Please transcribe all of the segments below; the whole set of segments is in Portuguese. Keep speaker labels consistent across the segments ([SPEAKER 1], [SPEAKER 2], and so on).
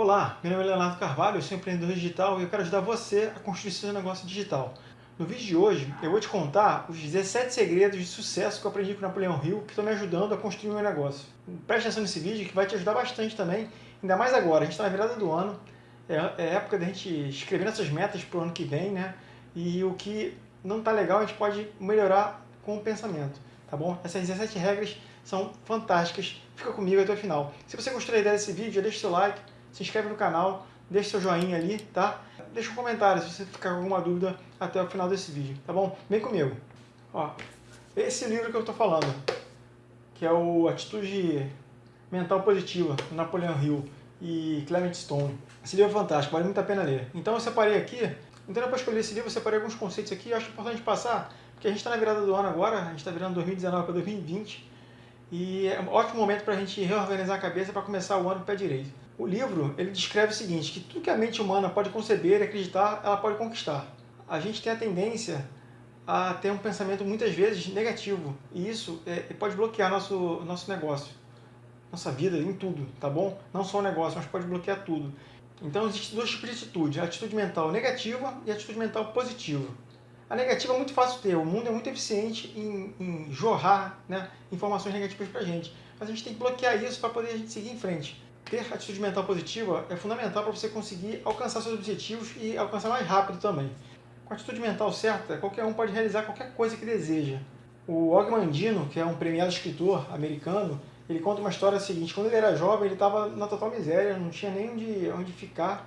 [SPEAKER 1] Olá, meu nome é Leonardo Carvalho, eu sou empreendedor digital e eu quero ajudar você a construir seu negócio digital. No vídeo de hoje, eu vou te contar os 17 segredos de sucesso que eu aprendi com o Napoleão Hill que estão me ajudando a construir o meu negócio. Preste atenção nesse vídeo que vai te ajudar bastante também, ainda mais agora, a gente está na virada do ano, é, é época da gente escrever nossas metas para o ano que vem, né? E o que não está legal a gente pode melhorar com o pensamento, tá bom? Essas 17 regras são fantásticas, fica comigo até o final. Se você gostou da ideia desse vídeo, deixa seu like, se inscreve no canal, deixa seu joinha ali, tá? Deixa um comentário se você ficar com alguma dúvida até o final desse vídeo, tá bom? Vem comigo. Ó, esse livro que eu tô falando, que é o Atitude Mental Positiva, Napoleão Hill e Clement Stone. Esse livro é fantástico, vale muito a pena ler. Então eu separei aqui, então eu li esse livro, eu separei alguns conceitos aqui, eu acho importante passar, porque a gente está na virada do ano agora, a gente está virando 2019 para 2020, e é um ótimo momento para a gente reorganizar a cabeça para começar o ano pé direito. O livro ele descreve o seguinte, que tudo que a mente humana pode conceber e acreditar, ela pode conquistar. A gente tem a tendência a ter um pensamento muitas vezes negativo, e isso é, pode bloquear nosso, nosso negócio, nossa vida, em tudo, tá bom? Não só o negócio, mas pode bloquear tudo. Então existem dois tipos de atitude, a atitude mental negativa e a atitude mental positiva. A negativa é muito fácil ter, o mundo é muito eficiente em, em jorrar né, informações negativas para a gente. Mas a gente tem que bloquear isso para poder a gente seguir em frente. Ter atitude mental positiva é fundamental para você conseguir alcançar seus objetivos e alcançar mais rápido também. Com a atitude mental certa, qualquer um pode realizar qualquer coisa que deseja. O Og Mandino, que é um premiado escritor americano, ele conta uma história seguinte, quando ele era jovem ele estava na total miséria, não tinha nem onde, onde ficar,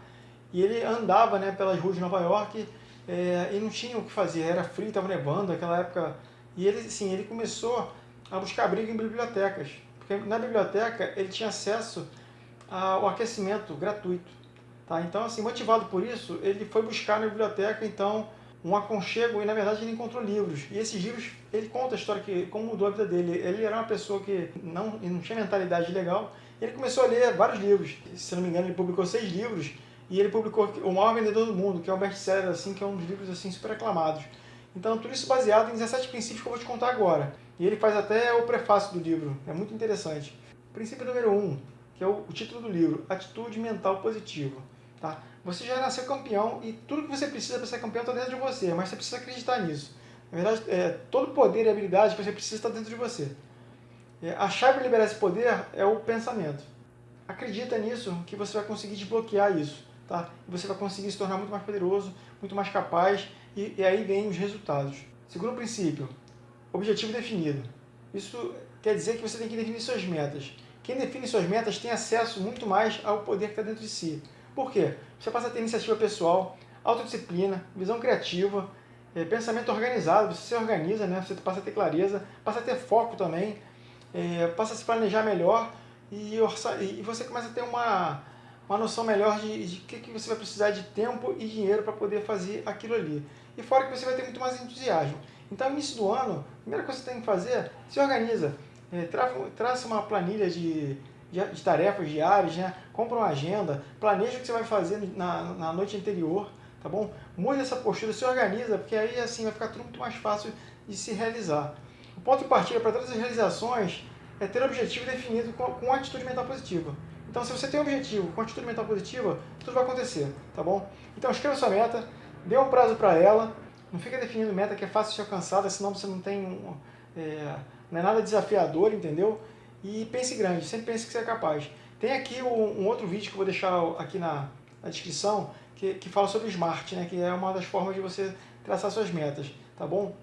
[SPEAKER 1] e ele andava né, pelas ruas de Nova York é, e não tinha o que fazer, era frio, estava nevando naquela época. E ele, assim, ele começou a buscar abrigo em bibliotecas, porque na biblioteca ele tinha acesso ao aquecimento gratuito. Tá? Então, assim, motivado por isso, ele foi buscar na biblioteca, então, um aconchego e, na verdade, ele encontrou livros. E esses livros, ele conta a história que como mudou a vida dele. Ele era uma pessoa que não, não tinha mentalidade legal, ele começou a ler vários livros. Se não me engano, ele publicou seis livros, e ele publicou O Maior Vendedor do Mundo, que é um best-seller, assim, que é um dos livros assim, super aclamados. Então, tudo isso baseado em 17 princípios que eu vou te contar agora. E ele faz até o prefácio do livro, é muito interessante. Princípio número 1, um, que é o, o título do livro, Atitude Mental Positiva. Tá? Você já nasceu campeão e tudo que você precisa para ser campeão está dentro de você, mas você precisa acreditar nisso. Na verdade, é, todo poder e habilidade que você precisa está dentro de você. É, a chave para liberar esse poder é o pensamento. Acredita nisso que você vai conseguir desbloquear isso tá? Você vai conseguir se tornar muito mais poderoso, muito mais capaz, e, e aí vem os resultados. Segundo princípio, objetivo definido. Isso quer dizer que você tem que definir suas metas. Quem define suas metas tem acesso muito mais ao poder que está dentro de si. Por quê? Você passa a ter iniciativa pessoal, autodisciplina, visão criativa, é, pensamento organizado, você se organiza, né? você passa a ter clareza, passa a ter foco também, é, passa a se planejar melhor e, e você começa a ter uma, uma noção melhor de, que, que você vai precisar de tempo e dinheiro para poder fazer aquilo ali. E fora que você vai ter muito mais entusiasmo. Então, no início do ano, a primeira coisa que você tem que fazer, se organiza. É, tra, traça uma planilha de, de, de, tarefas diárias, né? compra uma agenda, planeja o que você vai fazer na, na noite anterior, tá bom? Mude essa postura, se organiza, porque aí assim vai ficar tudo muito mais fácil de se realizar. O ponto de partida para todas as realizações é ter o objetivo definido com, com atitude mental positiva. Então, se você tem um objetivo com atitude mental positiva, tudo vai acontecer, tá bom? Então, escreva sua meta, dê um prazo para ela, não fica definindo meta que é fácil de ser alcançada, senão você não tem um, é, não é nada desafiador, entendeu? E pense grande, sempre pense que você é capaz. Tem aqui um, um outro vídeo que eu vou deixar aqui na, na descrição, que, que fala sobre SMART, né, que é uma das formas de você traçar suas metas, tá bom?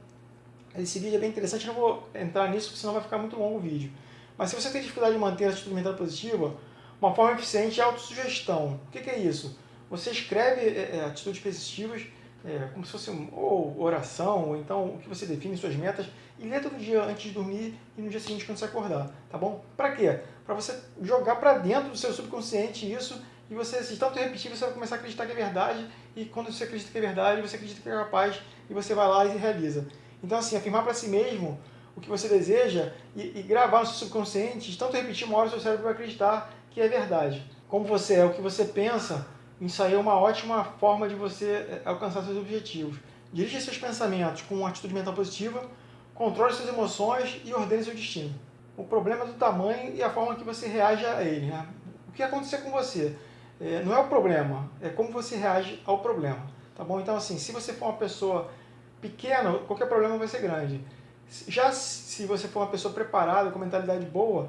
[SPEAKER 1] Esse vídeo é bem interessante, não vou entrar nisso, porque senão vai ficar muito longo o vídeo. Mas se você tem dificuldade de manter a atitude mental positiva, uma forma eficiente é a autossugestão. O que, que é isso? Você escreve é, é, atitudes positivas, é, como se fosse um, ou oração, ou então o que você define suas metas, e lê todo dia antes de dormir e no dia seguinte quando você acordar, tá bom? Para quê? Para você jogar para dentro do seu subconsciente isso, e você, se tanto repetir, você vai começar a acreditar que é verdade, e quando você acredita que é verdade, você acredita que é capaz, e você vai lá e realiza. Então assim, afirmar para si mesmo o que você deseja e, e gravar no seu subconsciente, de tanto repetir uma hora, o seu cérebro vai acreditar que é verdade. Como você é o que você pensa, isso aí é uma ótima forma de você é, alcançar seus objetivos. Dirija seus pensamentos com uma atitude mental positiva, controle suas emoções e ordene seu destino. O problema é do tamanho e a forma que você reage a ele. Né? O que acontecer com você? é, não é o problema, é como você reage ao problema, tá bom? Então, assim, se você for uma pessoa pequena, qualquer problema vai ser grande. Já se você for uma pessoa preparada, com mentalidade boa,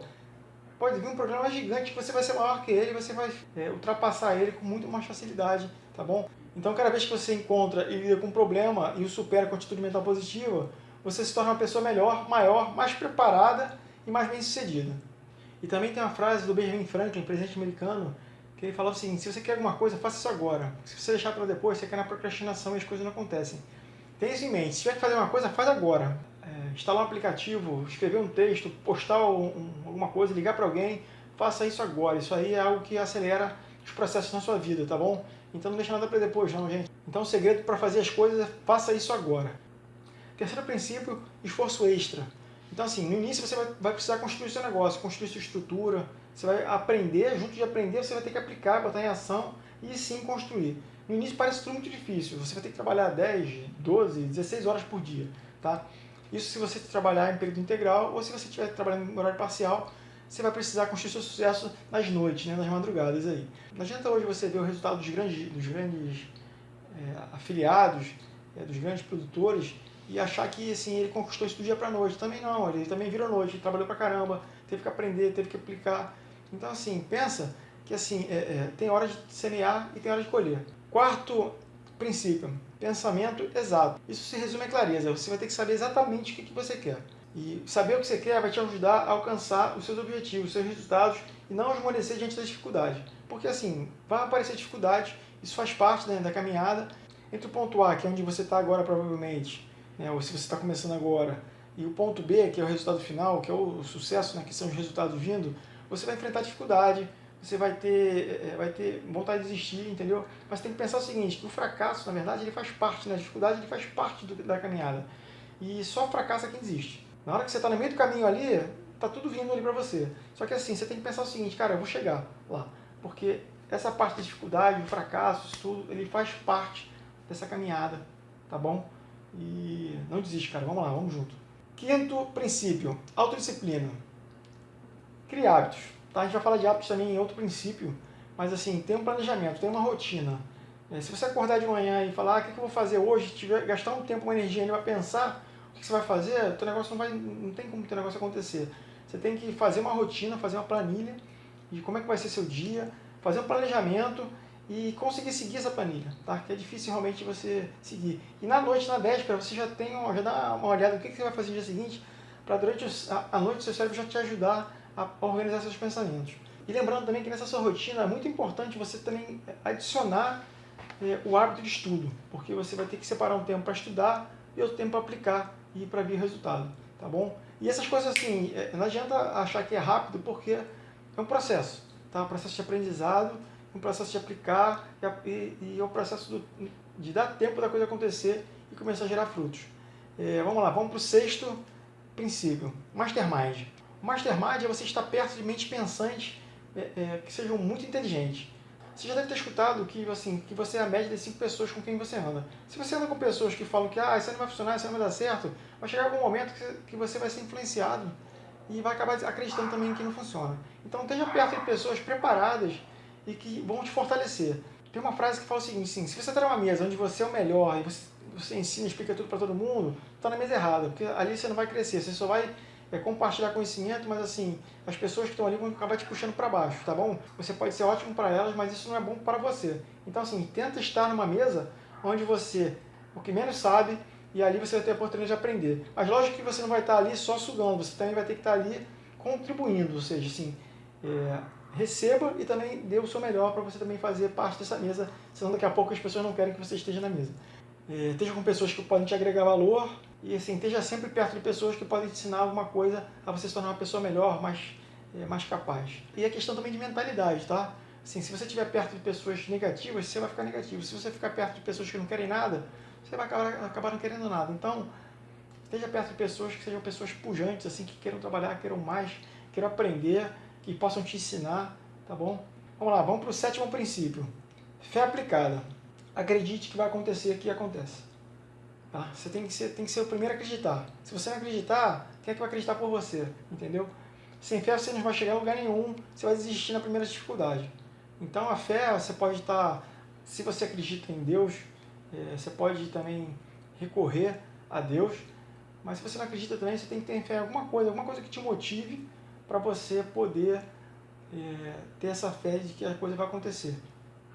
[SPEAKER 1] pode vir um problema gigante que você vai ser maior que ele, você vai é, ultrapassar ele com muito mais facilidade, tá bom? Então, cada vez que você encontra e lida com um problema e o supera com atitude mental positiva, você se torna uma pessoa melhor, maior, mais preparada e mais bem-sucedida. E também tem uma frase do Benjamin Franklin, presidente americano, que ele falou assim, se você quer alguma coisa, faça isso agora. Se você deixar para depois, você quer na procrastinação e as coisas não acontecem. Tenha isso em mente, se tiver que fazer uma coisa, faz agora. É, instalar um aplicativo, escrever um texto, postar um, alguma coisa, ligar para alguém, faça isso agora. Isso aí é algo que acelera os processos na sua vida, tá bom? Então não deixa nada para depois não, gente. Então o segredo para fazer as coisas é faça isso agora. Terceiro princípio, esforço extra. Então assim, no início você vai, vai precisar construir seu negócio, construir sua estrutura, você vai aprender, junto de aprender você vai ter que aplicar, botar em ação e sim construir. No início parece tudo muito difícil, você vai ter que trabalhar 10, 12, 16 horas por dia, tá? Isso se você trabalhar em período integral ou se você estiver trabalhando em horário parcial, você vai precisar construir seu sucesso nas noites, né, nas madrugadas aí. Não adianta hoje você ver o resultado dos grandes, dos grandes é, afiliados, é, dos grandes produtores e achar que assim, ele conquistou isso do dia para noite. Também não, ele também virou noite, trabalhou para caramba, teve que aprender, teve que aplicar. Então assim, pensa que assim, é, é, tem hora de semear e tem hora de colher. Quarto princípio, pensamento exato. Isso se resume a clareza, você vai ter que saber exatamente o que, que você quer. E saber o que você quer vai te ajudar a alcançar os seus objetivos, os seus resultados e não esmorecer diante das dificuldades. Porque assim, vai aparecer dificuldade, isso faz parte né, da caminhada. Entre o ponto A, que é onde você está agora provavelmente, né, ou se você está começando agora, e o ponto B, que é o resultado final, que é o sucesso, né, que são os resultados vindo, você vai enfrentar dificuldade, você vai ter, é, vai ter vontade de desistir, entendeu? Mas tem que pensar o seguinte, que o fracasso, na verdade, ele faz parte, né? a dificuldade ele faz parte do, da caminhada. E só fracassa quem desiste. Na hora que você está no meio do caminho ali, tá tudo vindo ali para você. Só que assim, você tem que pensar o seguinte, cara, eu vou chegar lá. Porque essa parte da dificuldade, o fracasso, isso tudo, ele faz parte dessa caminhada, tá bom? E não desiste, cara, vamos lá, vamos junto. Quinto princípio, autodisciplina. Crie hábitos. Tá? A gente vai falar de hábitos também em outro princípio, mas assim, tem um planejamento, tem uma rotina. É, se você acordar de manhã e falar, ah, o que eu vou fazer hoje, tiver, gastar um tempo, uma energia para pensar, que você vai fazer, o teu negócio não, vai, não tem como o teu negócio acontecer. Você tem que fazer uma rotina, fazer uma planilha de como é que vai ser seu dia, fazer um planejamento e conseguir seguir essa planilha, tá? Que é difícil realmente você seguir. E na noite, na véspera, você já tem uma, já dá uma olhada no que, que você vai fazer no dia seguinte, para durante a noite seu cérebro já te ajudar a organizar seus pensamentos. E lembrando também que nessa sua rotina é muito importante você também adicionar é, o hábito de estudo, porque você vai ter que separar um tempo para estudar e outro tempo para aplicar e para ver resultado, tá bom? E essas coisas assim, é, não adianta achar que é rápido, porque é um processo, tá? Um processo de aprendizado, um processo de aplicar e, e, é o um processo do, de dar tempo da coisa acontecer e começar a gerar frutos. É, vamos lá, vamos para o sexto princípio, Mastermind. Mastermind é você estar perto de mentes pensantes é, é, que sejam muito inteligentes. Você já deve ter escutado que, assim, que você é a média das cinco pessoas com quem você anda. Se você anda com pessoas que falam que ah, isso não vai funcionar, isso não vai dar certo, vai chegar algum momento que você vai ser influenciado e vai acabar acreditando também que não funciona. Então esteja perto de pessoas preparadas e que vão te fortalecer. Tem uma frase que fala o seguinte, sim, se você está numa mesa onde você é o melhor e você, você ensina, explica tudo para todo mundo, está na mesa errada, porque ali você não vai crescer, você só vai é compartilhar conhecimento, mas assim, as pessoas que estão ali vão acabar te puxando para baixo, tá bom? Você pode ser ótimo para elas, mas isso não é bom para você. Então assim, tenta estar numa mesa onde você, o que menos sabe, e ali você vai ter a oportunidade de aprender. Mas lógico que você não vai estar ali só sugando, você também vai ter que estar ali contribuindo, ou seja, assim, é, receba e também dê o seu melhor para você também fazer parte dessa mesa, senão daqui a pouco as pessoas não querem que você esteja na mesa. É, esteja com pessoas que podem te agregar valor, e assim, esteja sempre perto de pessoas que podem te ensinar alguma coisa a você se tornar uma pessoa melhor, mais, é, mais capaz. E a questão também de mentalidade, tá? Assim, se você estiver perto de pessoas negativas, você vai ficar negativo. Se você ficar perto de pessoas que não querem nada, você vai acabar, acabar não querendo nada. Então, esteja perto de pessoas que sejam pessoas pujantes, assim, que queiram trabalhar, queiram mais, queiram aprender, que possam te ensinar, tá bom? Vamos lá, vamos para o sétimo princípio. Fé aplicada. Acredite que vai acontecer que acontece. Tá? Você tem que, ser, tem que ser o primeiro a acreditar. Se você não acreditar, quem é que vai acreditar por você? Entendeu? Sem fé você não vai chegar a lugar nenhum, você vai desistir na primeira dificuldade. Então a fé, você pode estar, se você acredita em Deus, é, você pode também recorrer a Deus, mas se você não acredita também, você tem que ter fé em alguma coisa, alguma coisa que te motive para você poder é, ter essa fé de que a coisa vai acontecer,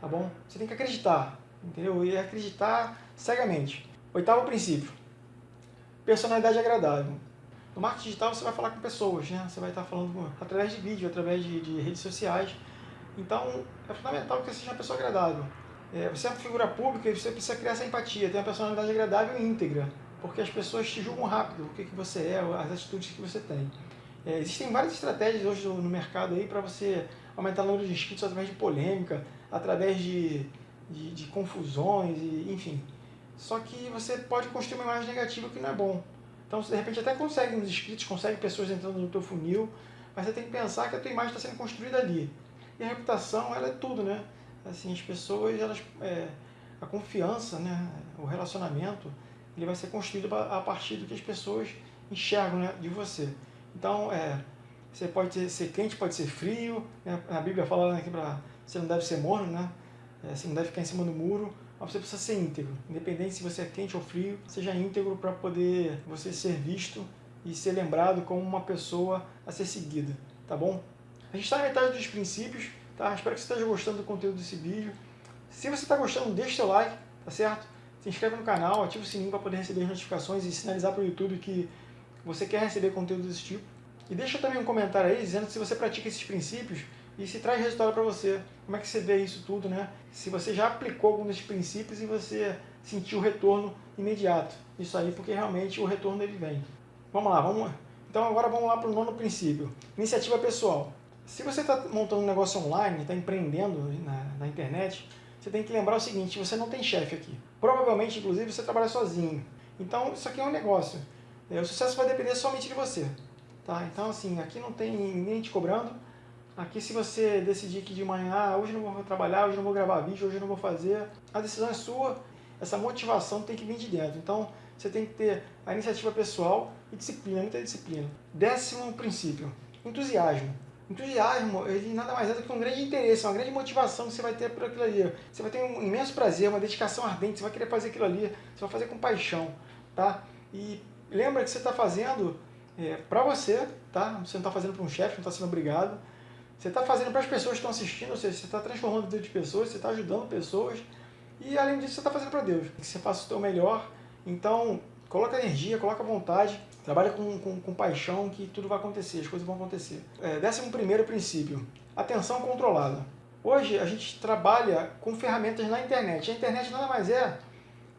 [SPEAKER 1] tá bom? Você tem que acreditar, entendeu? E acreditar cegamente. Oitavo princípio, personalidade agradável. No marketing digital você vai falar com pessoas, né? Você vai estar falando através de vídeo, através de, de redes sociais. Então é fundamental que você seja uma pessoa agradável. É, você é uma figura pública e você precisa criar essa empatia, ter uma personalidade agradável e íntegra, porque as pessoas te julgam rápido, o que, que você é, as atitudes que você tem. É, existem várias estratégias hoje no, no mercado aí para você aumentar o número de inscritos através de polêmica, através de, de, de confusões, e, enfim. Só que você pode construir uma imagem negativa que não é bom. Então, você de repente até consegue uns inscritos, consegue pessoas entrando no teu funil, mas você tem que pensar que a tua imagem está sendo construída ali. E a reputação, ela é tudo, né? Assim, as pessoas, elas, é, a confiança, né? o relacionamento, ele vai ser construído a partir do que as pessoas enxergam né? de você. Então, é, você pode ser quente, pode ser frio, né? a Bíblia fala que pra, você não deve ser morno, né? É, você não deve ficar em cima do muro, mas você precisa ser íntegro. Independente se você é quente ou frio, seja íntegro para poder você ser visto e ser lembrado como uma pessoa a ser seguida, tá bom? A gente está na metade dos princípios, tá? Espero que você esteja gostando do conteúdo desse vídeo. Se você está gostando, deixa seu like, tá certo? Se inscreve no canal, ativa o sininho para poder receber as notificações e sinalizar para o YouTube que você quer receber conteúdo desse tipo. E deixa também um comentário aí dizendo se você pratica esses princípios e se traz resultado para você. Como é que você vê isso tudo, né? Se você já aplicou algum desses princípios e você sentiu o retorno imediato. Isso aí porque realmente o retorno ele vem. Vamos lá, vamos Então agora vamos lá para o nono princípio. Iniciativa pessoal. Se você está montando um negócio online, está empreendendo na, na internet, você tem que lembrar o seguinte, você não tem chefe aqui. Provavelmente, inclusive, você trabalha sozinho. Então, isso aqui é um negócio. É, o sucesso vai depender somente de você. Tá? Então, assim, aqui não tem ninguém te cobrando. Aqui, se você decidir que de manhã, ah, hoje não vou trabalhar, hoje não vou gravar vídeo, hoje não vou fazer, a decisão é sua. Essa motivação tem que vir de dentro. Então, você tem que ter a iniciativa pessoal e disciplina, muita disciplina. Décimo princípio, entusiasmo. Entusiasmo, ele nada mais é do que um grande interesse, uma grande motivação que você vai ter por aquilo ali. Você vai ter um imenso prazer, uma dedicação ardente, você vai querer fazer aquilo ali, você vai fazer com paixão, tá? E lembra que você está fazendo é, para você, tá? Você não está fazendo para um chefe, não está sendo obrigado. Você está fazendo para as pessoas que estão assistindo, ou seja, você está transformando a vida de pessoas, você está ajudando pessoas. E além disso, você está fazendo para Deus. Que você faça o seu melhor. Então, coloca energia, coloca vontade, trabalha com, com, com paixão que tudo vai acontecer, as coisas vão acontecer. É, décimo primeiro princípio, atenção controlada. Hoje a gente trabalha com ferramentas na internet. A internet nada mais é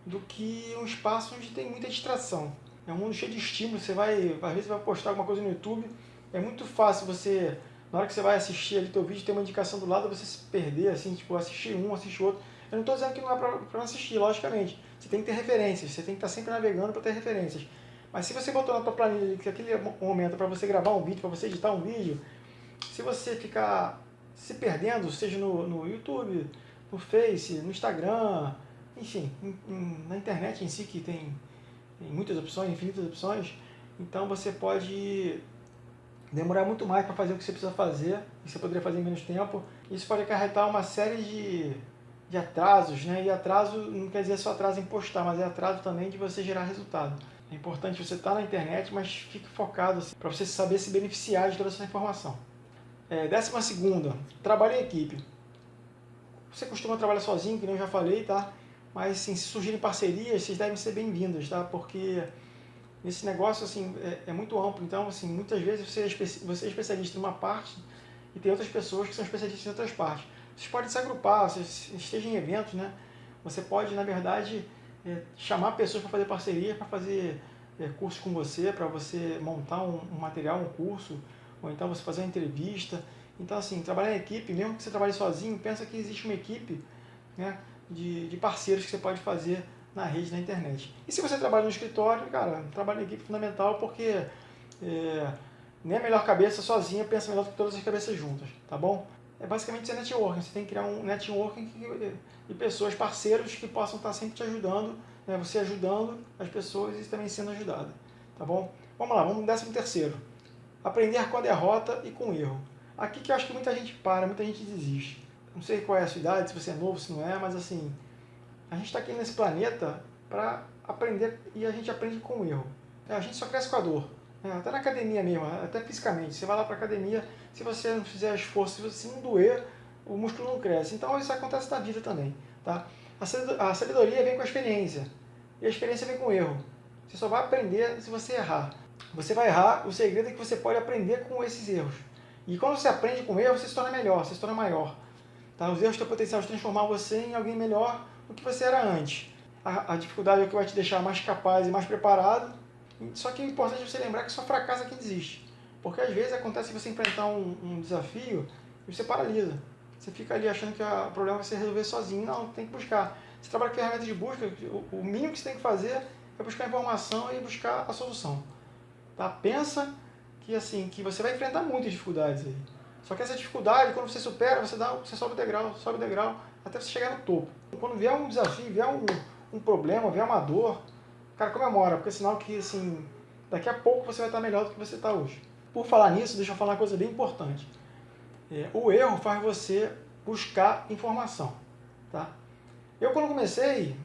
[SPEAKER 1] do que um espaço onde tem muita distração. É um mundo cheio de estímulos, você vai, às vezes vai postar alguma coisa no YouTube, é muito fácil você, na hora que você vai assistir ali teu vídeo, tem uma indicação do lado, você se perder, assim, tipo, assistir um, assistir outro. Eu não estou dizendo que não é para assistir, logicamente. Você tem que ter referências, você tem que estar sempre navegando para ter referências. Mas se você botou na tua planilha que aquele momento é para você gravar um vídeo, para você editar um vídeo, se você ficar se perdendo, seja no, no YouTube, no Face, no Instagram, enfim, em, em, na internet em si que tem tem muitas opções, infinitas opções, então você pode demorar muito mais para fazer o que você precisa fazer, e você poderia fazer em menos tempo. Isso pode acarretar uma série de, de atrasos, né? e atraso não quer dizer só atraso em postar, mas é atraso também de você gerar resultado. É importante você estar tá na internet, mas fique focado assim, para você saber se beneficiar de toda essa informação. É, décima segunda, trabalho em equipe. Você costuma trabalhar sozinho, que eu já falei, tá? Mas assim, se surgirem parcerias, vocês devem ser bem-vindas, tá? Porque esse negócio assim, é, é, muito amplo, então assim, muitas vezes você é, você é especialista em uma parte e tem outras pessoas que são especialistas em outras partes. Vocês podem se agrupar, vocês estejam em eventos, né? Você pode, na verdade, é, chamar pessoas para fazer parceria, para fazer é, curso com você, para você montar um, um, material, um curso, ou então você fazer uma entrevista. Então, assim, trabalhar em equipe, mesmo que você trabalhe sozinho, pensa que existe uma equipe, né? de, de parceiros que você pode fazer na rede, na internet. E se você trabalha no escritório, cara, trabalho em equipe é fundamental porque é, nem a melhor cabeça sozinha pensa melhor do que todas as cabeças juntas, tá bom? É basicamente ser networking, você tem que criar um networking de pessoas, parceiros que possam estar sempre te ajudando, né? você ajudando as pessoas e também sendo ajudado, tá bom? Vamos lá, vamos no décimo terceiro. Aprender com a derrota e com o erro. Aqui que eu acho que muita gente para, muita gente desiste. não sei qual é a sua idade, se você é novo, se não é, mas assim, a gente está aqui nesse planeta para aprender e a gente aprende com o erro. É, a gente só cresce com a dor. É, até na academia mesmo, até fisicamente. Você vai lá para academia, se você não fizer esforço, se você não doer, o músculo não cresce. Então isso acontece na vida também. Tá? A sabedoria vem com a experiência. E a experiência vem com o erro. Você só vai aprender se você errar. Você vai errar, o segredo é que você pode aprender com esses erros. E quando você aprende com erro, você se torna melhor, você se torna maior. Tá? Os erros têm o potencial de transformar você em alguém melhor do que você era antes. A, a dificuldade é o que vai te deixar mais capaz e mais preparado. Só que é importante você lembrar que só fracassa quem desiste. Porque às vezes acontece você enfrentar um, um desafio e você paralisa. Você fica ali achando que o problema vai ser resolver sozinho. Não, tem que buscar. Você trabalha com ferramentas de busca, o, o mínimo que você tem que fazer é buscar informação e buscar a solução. Tá? Pensa que assim que você vai enfrentar muitas dificuldades aí. Só que essa dificuldade, quando você supera, você, dá, você sobe o degrau, sobe o degrau, até você chegar no topo. Quando vier um desafio, vier um, um problema, vier uma dor, cara, comemora, porque é sinal que assim, daqui a pouco você vai estar melhor do que você está hoje. Por falar nisso, deixa eu falar uma coisa bem importante. É, o erro faz você buscar informação. Tá? Eu, quando comecei,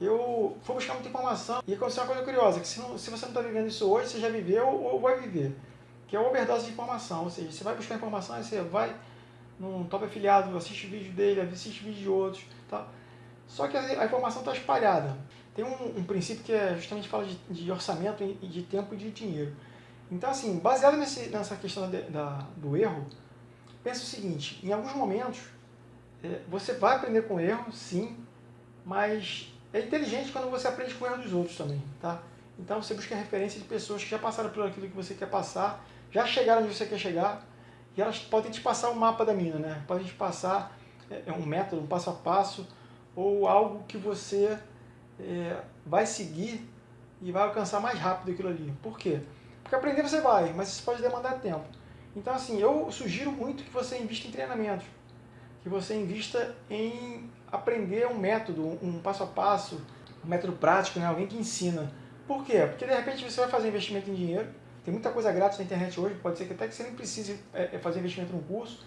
[SPEAKER 1] eu fui buscar muita informação e aconteceu uma coisa curiosa, que se, não, se você não está vivendo isso hoje, você já viveu ou vai viver, que é a overdose de informação, ou seja, você vai buscar informação, você vai num top afiliado, assiste vídeo dele, assiste vídeo de outros, tá? só que a, informação está espalhada. Tem um, um, princípio que é justamente fala de, de orçamento de tempo e de dinheiro. Então, assim, baseado nesse, nessa questão da, do erro, pensa o seguinte, em alguns momentos, é, você vai aprender com erro, sim, mas é inteligente quando você aprende com o erro dos outros também, tá? Então você busca referência de pessoas que já passaram por aquilo que você quer passar, já chegaram onde você quer chegar, e elas podem te passar o um mapa da mina, né? Podem te passar é, é, um método, um passo a passo, ou algo que você é, vai seguir e vai alcançar mais rápido aquilo ali. Por quê? Porque aprender você vai, mas isso pode demandar tempo. Então assim, eu sugiro muito que você invista em treinamentos, que você invista em aprender um método, um passo a passo, um método prático, né? alguém que ensina. Por quê? Porque de repente você vai fazer investimento em dinheiro, tem muita coisa grátis na internet hoje, pode ser que até que você nem precise é, é fazer investimento num curso,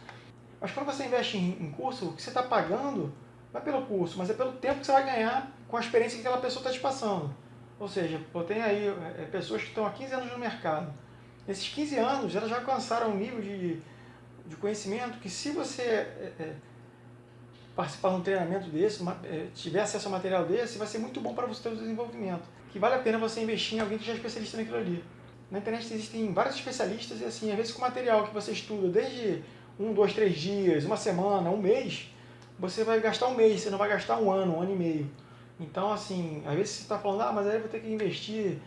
[SPEAKER 1] mas quando você investe em, curso, o que você está pagando não é pelo curso, mas é pelo tempo que você vai ganhar com a experiência que aquela pessoa está te passando. Ou seja, eu tenho aí é, pessoas que estão há 15 anos no mercado. Nesses 15 anos, elas já alcançaram um nível de, de conhecimento que se você é, participar de um treinamento desse, tiver acesso a material desse, vai ser muito bom para você ter o desenvolvimento. Que vale a pena você investir em alguém que já é especialista naquilo ali. Na internet existem vários especialistas e assim, às vezes com material que você estuda desde um, dois, três dias, uma semana, um mês, você vai gastar um mês, você não vai gastar um ano, um ano e meio. Então, assim, às vezes você está falando, ah, mas aí eu vou ter que investir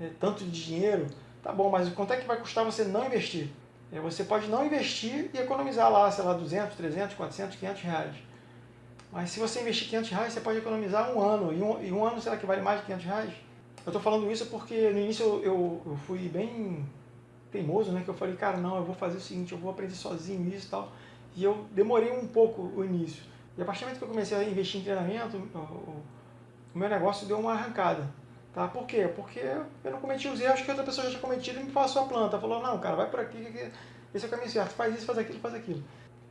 [SPEAKER 1] é, tanto de dinheiro. Tá bom, mas quanto é que vai custar você não investir? É, você pode não investir e economizar lá, sei lá, 200, 300, 400, 500 reais. Mas se você investir 500 reais, você pode economizar um ano. E um, e um ano, será que vale mais de 500 reais? Eu estou falando isso porque no início eu, eu, eu, fui bem teimoso, né? Que eu falei, cara, não, eu vou fazer o seguinte, eu vou aprender sozinho isso e tal. E eu demorei um pouco o início. E a partir do momento que eu comecei a investir em treinamento, o meu negócio deu uma arrancada. Tá? Por quê? Porque eu não cometi os erros que outra pessoa já tinha cometido e me passou a planta. Falou, não, cara, vai por aqui, que esse é o caminho certo, faz isso, faz aquilo, faz aquilo.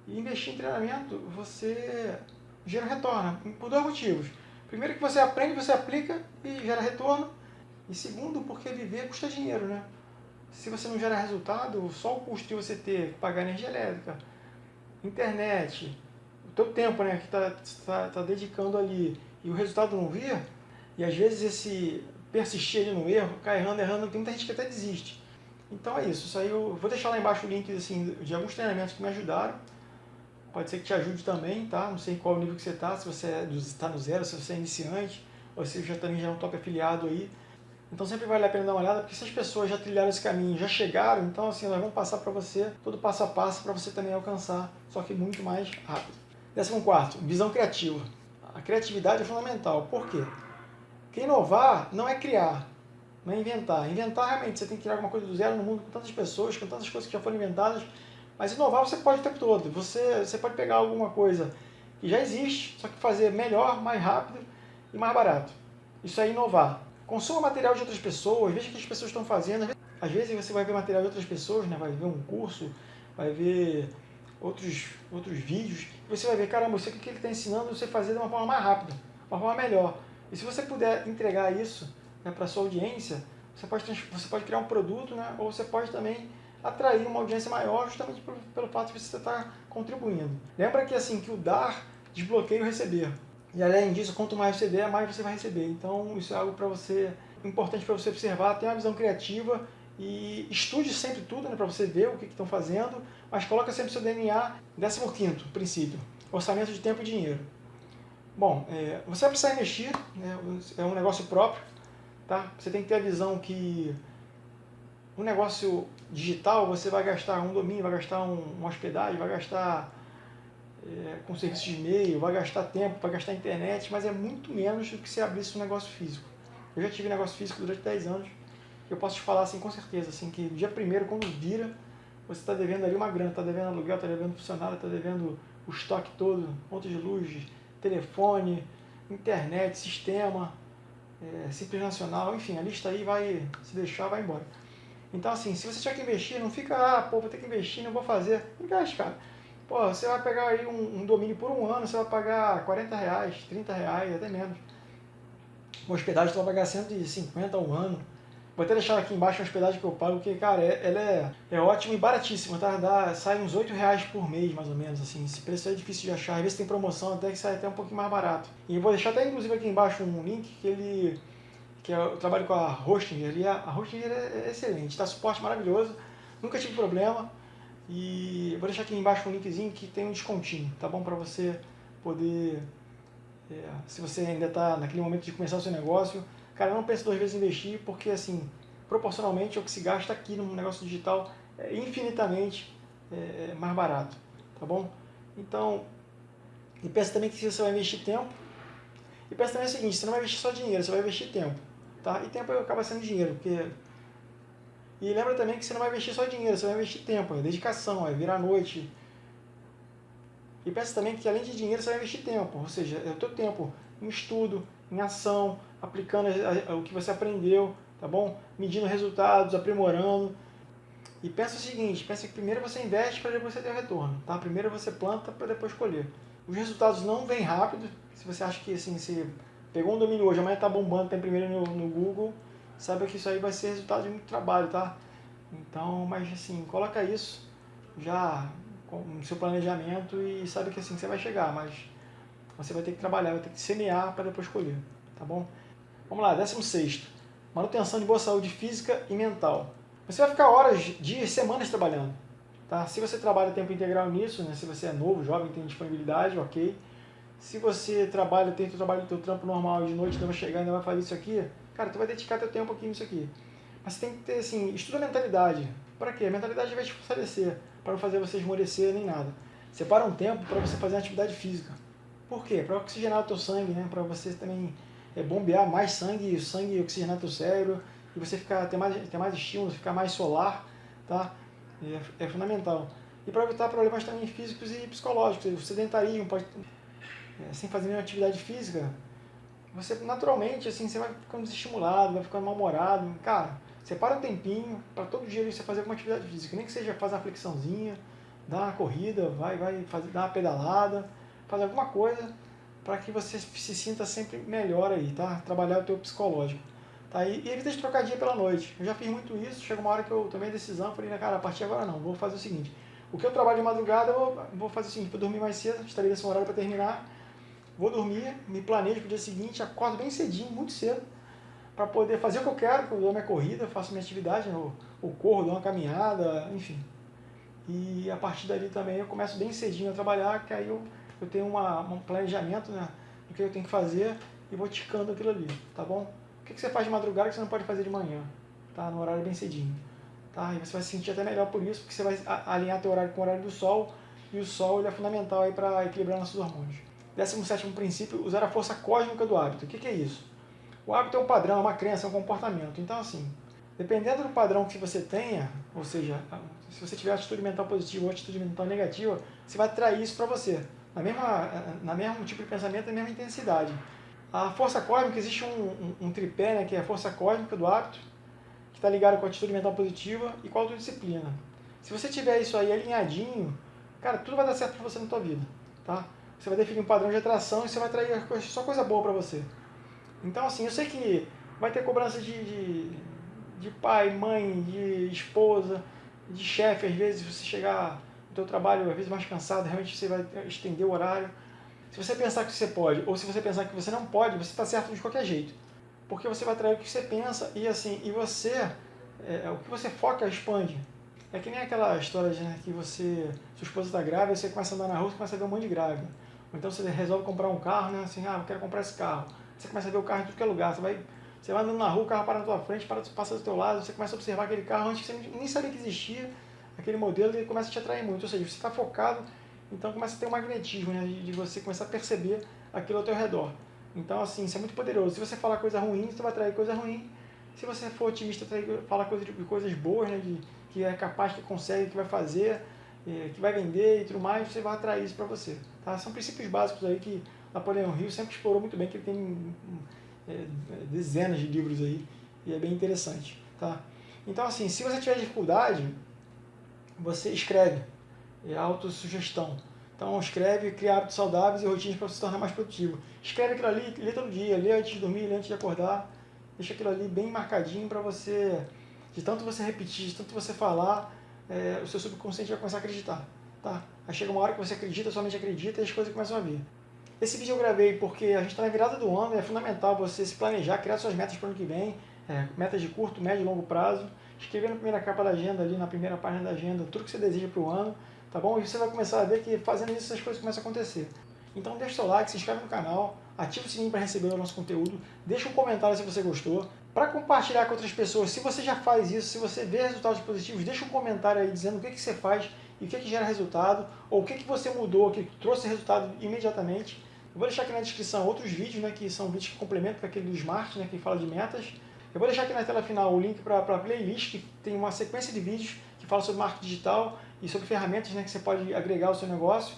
[SPEAKER 1] E investir em treinamento, você gera retorno, por dois motivos. Primeiro que você aprende, você aplica e gera retorno. E segundo, porque viver custa dinheiro, né? Se você não gera resultado, só o custo de você ter que pagar energia elétrica, internet, o teu tempo né, que está tá, tá dedicando ali e o resultado não vir, e às vezes esse persistir ali no erro, ficar errando, errando, tem muita gente que até desiste. Então é isso, isso aí eu vou deixar lá embaixo o link assim, de alguns treinamentos que me ajudaram pode ser que te ajude também, tá? Não sei qual nível que você está, se você está no zero, se você é iniciante, ou se já também já é um top afiliado aí. Então sempre vale a pena dar uma olhada, porque se as pessoas já trilharam esse caminho, já chegaram, então assim, elas vão passar para você todo passo a passo para você também alcançar, só que muito mais rápido. Décimo quarto, visão criativa. A criatividade é fundamental. Por quê? Porque inovar não é criar, não é inventar. Inventar realmente, você tem que criar alguma coisa do zero no mundo com tantas pessoas, com tantas coisas que já foram inventadas, mas inovar você pode o tempo todo. Você, você pode pegar alguma coisa que já existe, só que fazer melhor, mais rápido e mais barato. Isso é inovar. Consuma material de outras pessoas, veja o que as pessoas estão fazendo. Às vezes você vai ver material de outras pessoas, né? vai ver um curso, vai ver outros, outros vídeos, você vai ver, caramba, isso aqui que ele está ensinando você fazer de uma forma mais rápida, uma forma melhor. E se você puder entregar isso né, para sua audiência, você pode, você pode criar um produto, né, ou você pode também atrair uma audiência maior justamente pelo, pelo fato de você estar contribuindo. Lembra que assim que o dar desbloqueia o receber. E além disso, quanto mais você der, mais você vai receber. Então isso é algo para você importante para você observar, tenha uma visão criativa e estude sempre tudo né, para você ver o que estão fazendo, mas coloca sempre seu DNA. 15 princípio, orçamento de tempo e dinheiro. Bom, é, você vai precisar investir, né, é um negócio próprio, tá? Você tem que ter a visão que um negócio digital você vai gastar um domínio, vai gastar um, uma hospedagem, vai gastar é, com serviço de e-mail, vai gastar tempo, vai gastar internet, mas é muito menos do que se abrisse um negócio físico. Eu já tive negócio físico durante 10 anos, eu posso te falar assim com certeza, assim, que dia primeiro, quando vira, você está devendo ali uma grana, está devendo aluguel, está devendo funcionário, está devendo o estoque todo, ponto de luz, telefone, internet, sistema, é, simples nacional, enfim, a lista aí vai se deixar, vai embora. Então assim, se você tiver que investir, não fica, ah, pô, vou ter que investir, não vou fazer. Investe, cara. Pô, você vai pegar aí um, um domínio por um ano, você vai pagar 40 reais, 30 reais, até menos. Uma hospedagem você vai pagar 150 ao ano. Vou até deixar aqui embaixo a hospedagem que eu pago, porque, cara, é, ela é, é ótima e baratíssima, tá? Dá, sai uns 8 reais por mês, mais ou menos, assim. Esse preço é difícil de achar. Às vezes tem promoção até que sai até um pouquinho mais barato. E vou deixar até, inclusive, aqui embaixo um link que ele... Que é, eu trabalho com a Hostinger ali. A, a Hostinger é, é excelente, tá? Suporte maravilhoso. Nunca tive problema. E vou deixar aqui embaixo um linkzinho que tem um descontinho, tá bom? Pra você poder... É, se você ainda está naquele momento de começar o seu negócio, Cara, não pense duas vezes em investir, porque assim, proporcionalmente o que se gasta aqui no negócio digital é infinitamente é, é, mais barato, tá bom? Então, e pensa também que você vai investir tempo, e pensa também o seguinte, você não vai investir só dinheiro, você vai investir tempo, tá? E tempo acaba sendo dinheiro, porque... E lembra também que você não vai investir só dinheiro, você vai investir tempo, é dedicação, é virar noite. E pensa também que além de dinheiro você vai investir tempo, ou seja, é o teu tempo em estudo, em ação, aplicando o que você aprendeu, tá bom? Medindo resultados, aprimorando. E pensa o seguinte, pensa que primeiro você investe para depois você ter o retorno, tá? Primeiro você planta para depois colher. Os resultados não vêm rápido, se você acha que assim, você pegou um domínio hoje, amanhã está bombando, tem primeiro no, no Google, saiba que isso aí vai ser resultado de muito trabalho, tá? Então, mas assim, coloca isso já no seu planejamento e sabe que assim você vai chegar, mas você vai ter que trabalhar, vai ter que semear para depois colher, tá bom? Vamos lá, 16. Manutenção de boa saúde física e mental. Você vai ficar horas, dias, semanas trabalhando. Tá? Se você trabalha tempo integral nisso, né? se você é novo, jovem, tem disponibilidade, ok. Se você trabalha, tem o trabalho teu trampo normal de noite ainda vai chegar ainda vai fazer isso aqui, cara, tu vai dedicar teu tempo aqui nisso aqui. Mas você tem que ter, assim, estuda a mentalidade. Para quê? A mentalidade vai te fortalecer, para não fazer você esmorecer nem nada. Separa um tempo para você fazer atividade física. Por quê? Para oxigenar o teu sangue, né? Para você também é, bombear mais sangue, sangue oxigenar teu cérebro e você ficar, ter, mais, ter mais estímulo, ficar mais solar, tá? É, é fundamental. E para evitar problemas também físicos e psicológicos, o sedentarismo, pode, é, sem fazer nenhuma atividade física, você naturalmente, assim, você vai ficando desestimulado, vai ficando mal-humorado. Cara, separa um tempinho para todo dia você fazer alguma atividade física, nem que seja fazer uma flexãozinha, dar uma corrida, vai, vai fazer, dar uma pedalada, fazer alguma coisa para que você se sinta sempre melhor aí, tá? Trabalhar o teu psicológico. Tá? E, e evita de trocar dia pela noite. Eu já fiz muito isso, chega uma hora que eu tomei a decisão, falei, cara, a partir de agora não, vou fazer o seguinte. O que eu trabalho de madrugada, eu vou fazer o seguinte, vou dormir mais cedo, estarei nesse horário para terminar, vou dormir, me planejo para o dia seguinte, acordo bem cedinho, muito cedo, para poder fazer o que eu quero, eu dou minha corrida, faço minha atividade, eu, eu corro, dou uma caminhada, enfim. E a partir dali também eu começo bem cedinho a trabalhar, que aí eu eu tenho uma, um planejamento né, do que eu tenho que fazer e vou ticando aquilo ali, tá bom? O que, que você faz de madrugada que você não pode fazer de manhã? Tá? No horário bem cedinho. Tá? E você vai se sentir até melhor por isso, porque você vai alinhar teu horário com o horário do sol, e o sol ele é fundamental para equilibrar nossos hormônios. 17 princípio, usar a força cósmica do hábito. O que, que é isso? O hábito é um padrão, é uma crença, é um comportamento. Então, assim, dependendo do padrão que você tenha, ou seja, se você tiver atitude mental positiva ou atitude mental negativa, você vai atrair isso para você na mesma, na mesmo tipo de pensamento, na mesma intensidade. A força cósmica, existe um, um, um tripé, né, que é a força cósmica do hábito, que está ligado com a atitude mental positiva e com a autodisciplina. Se você tiver isso aí alinhadinho, cara, tudo vai dar certo para você na tua vida, tá? Você vai definir um padrão de atração e você vai atrair só coisa boa para você. Então, assim, eu sei que vai ter cobrança de, de, de pai, mãe, de esposa, de chefe, às vezes, você chegar no teu trabalho, às vezes, mais cansado, realmente você vai estender o horário. Se você pensar que você pode, ou se você pensar que você não pode, você está certo de qualquer jeito. Porque você vai atrair o que você pensa e, assim, e você, é, o que você foca expande. É que nem aquela história de né, que você, sua esposa está grávida, você começa a andar na rua e começa a ver um monte de grávida. Ou então você resolve comprar um carro, né, assim, ah, eu quero comprar esse carro. Você começa a ver o carro em tudo que é lugar, você vai você vai andando na rua, o carro para na tua frente, para, passa do teu lado, você começa a observar aquele carro antes que você nem sabia que existia, aquele modelo, ele começa a te atrair muito. Ou seja, você está focado, então começa a ter um magnetismo, né, de, você começar a perceber aquilo ao teu redor. Então, assim, isso é muito poderoso. Se você falar coisa ruim, você vai atrair coisa ruim. Se você for otimista, falar coisa de, coisas boas, né, de, que é capaz, que consegue, que vai fazer, é, que vai vender e tudo mais, você vai atrair isso para você. Tá? São princípios básicos aí que Napoleão Hill sempre explorou muito bem, que ele tem é, dezenas de livros aí, e é bem interessante. Tá? Então, assim, se você tiver dificuldade, você escreve, é autossugestão. Então, escreve, cria hábitos saudáveis e rotinas para se tornar mais produtivo. Escreve aquilo ali, lê todo dia, lê antes de dormir, lê antes de acordar. Deixa aquilo ali bem marcadinho para você, de tanto você repetir, de tanto você falar, é, o seu subconsciente vai começar a acreditar. Tá? Aí chega uma hora que você acredita, somente acredita e as coisas começam a vir. Esse vídeo eu gravei porque a gente está na virada do ano e é fundamental você se planejar, criar suas metas para o ano que vem, é, metas de curto, médio e longo prazo, escrever na primeira capa da agenda, ali na primeira página da agenda, tudo que você deseja para o ano, tá bom? E você vai começar a ver que fazendo isso as coisas começam a acontecer. Então deixa o seu like, se inscreve no canal, ativa o sininho para receber o nosso conteúdo, deixa um comentário se você gostou. Para compartilhar com outras pessoas, se você já faz isso, se você vê resultados positivos, deixa um comentário aí dizendo o que, que você faz e o que, que gera resultado, ou o que, que você mudou, que trouxe resultado imediatamente. Eu vou deixar aqui na descrição outros vídeos, né, que são vídeos que complementam com aquele do Smart, né, que fala de metas. Eu vou deixar aqui na tela final o link para a playlist, que tem uma sequência de vídeos que fala sobre marketing digital e sobre ferramentas né, que você pode agregar ao seu negócio.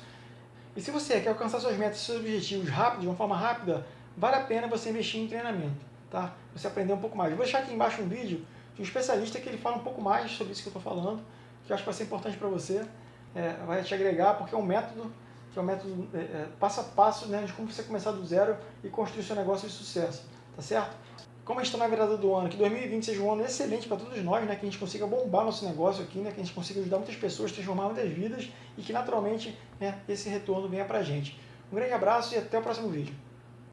[SPEAKER 1] E se você quer alcançar suas metas, seus objetivos rápido, de uma forma rápida, vale a pena você investir em treinamento, tá? Você aprender um pouco mais. Eu vou deixar aqui embaixo um vídeo de um especialista que ele fala um pouco mais sobre isso que eu estou falando, que eu acho que vai ser importante para você, é, vai te agregar, porque é um método que é um método é, é, passo a passo né, de como você começar do zero e construir seu negócio de sucesso, tá certo? Como a gente está na virada do ano, que 2020 seja um ano excelente para todos nós, né, que a gente consiga bombar nosso negócio aqui, né, que a gente consiga ajudar muitas pessoas, transformar muitas vidas e que naturalmente né, esse retorno venha para a gente. Um grande abraço e até o próximo vídeo.